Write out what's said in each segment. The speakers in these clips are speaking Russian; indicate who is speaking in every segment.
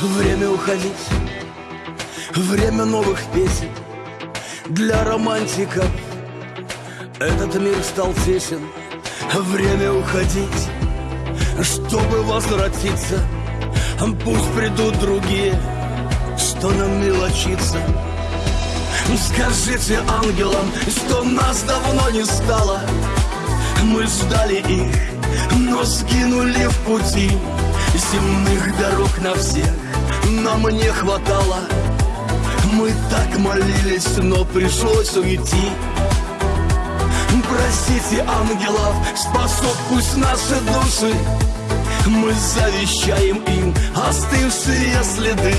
Speaker 1: Время уходить, время новых песен. Для романтиков этот мир стал тесен. Время уходить, чтобы возвратиться. Пусть придут другие, что нам мелочиться. Скажите ангелам, что нас давно не стало. Мы ждали их, но сгинули в пути Земных дорог на всех нам не хватало. Мы так молились, но пришлось уйти. Простите ангелов, спасут пусть наши души. Мы завещаем им остывшие следы.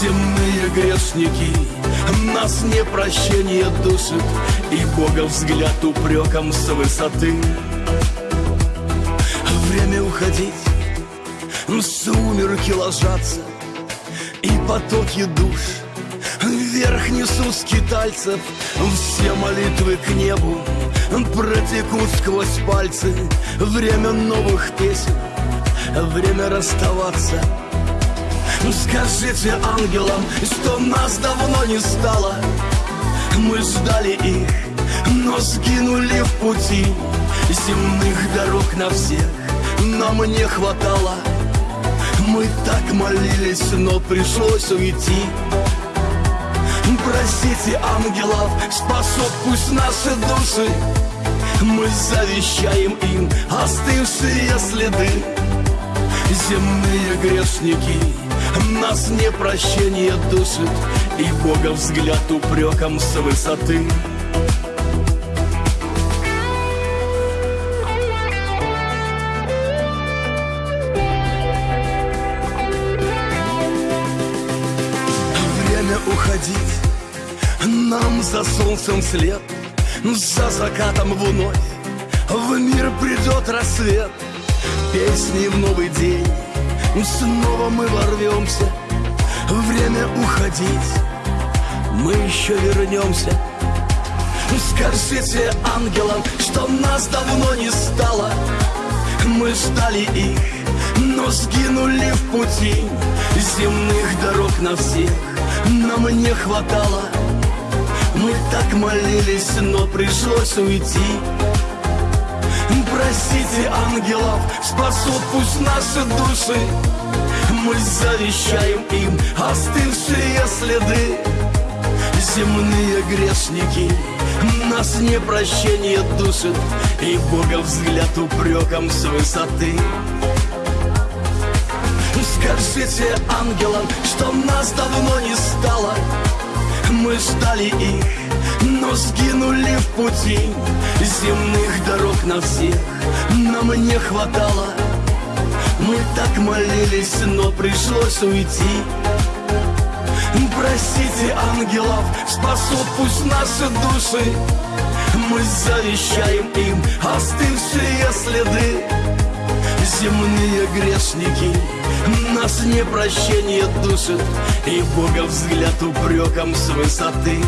Speaker 1: Земные грешники нас не прощение душит И Бога взгляд упреком с высоты. Время уходить Сумерки ложатся и потоки душ. Вверх несут скитальцев Все молитвы к небу Протекут сквозь пальцы. Время новых песен Время расставаться. Скажите ангелам, что нас давно не стало. Мы ждали их, но сгинули в пути. Земных дорог на всех нам не хватало мы так молились, но пришлось уйти. Простите ангелов, спасут пусть наши души. Мы завещаем им остывшие следы. Земные грешники нас не прощение душит И Бога взгляд упреком с высоты уходить Нам за солнцем след За закатом вновь В мир придет рассвет Песни в новый день. Снова мы ворвемся Время уходить. Мы еще вернемся. Скажите ангелам, что нас давно не стало. Мы ждали их, но сгинули в пути. Земных дорог на всех нам не хватало. Мы так молились, но пришлось уйти. Простите ангелов, спасут пусть наши души. Мы завещаем им остывшие следы. Земные грешники нас не прощение душит. И Бога взгляд упреком с высоты Скажите ангелам, что нас давно не стало. Мы ждали их, но сгинули в пути. Земных дорог на всех нам не хватало. Мы так молились, но пришлось уйти. Простите ангелов, спасут пусть наши души. Мы завещаем им остывшие следы. Земные грешники нас не прощение душит И Бога взгляд упреком с высоты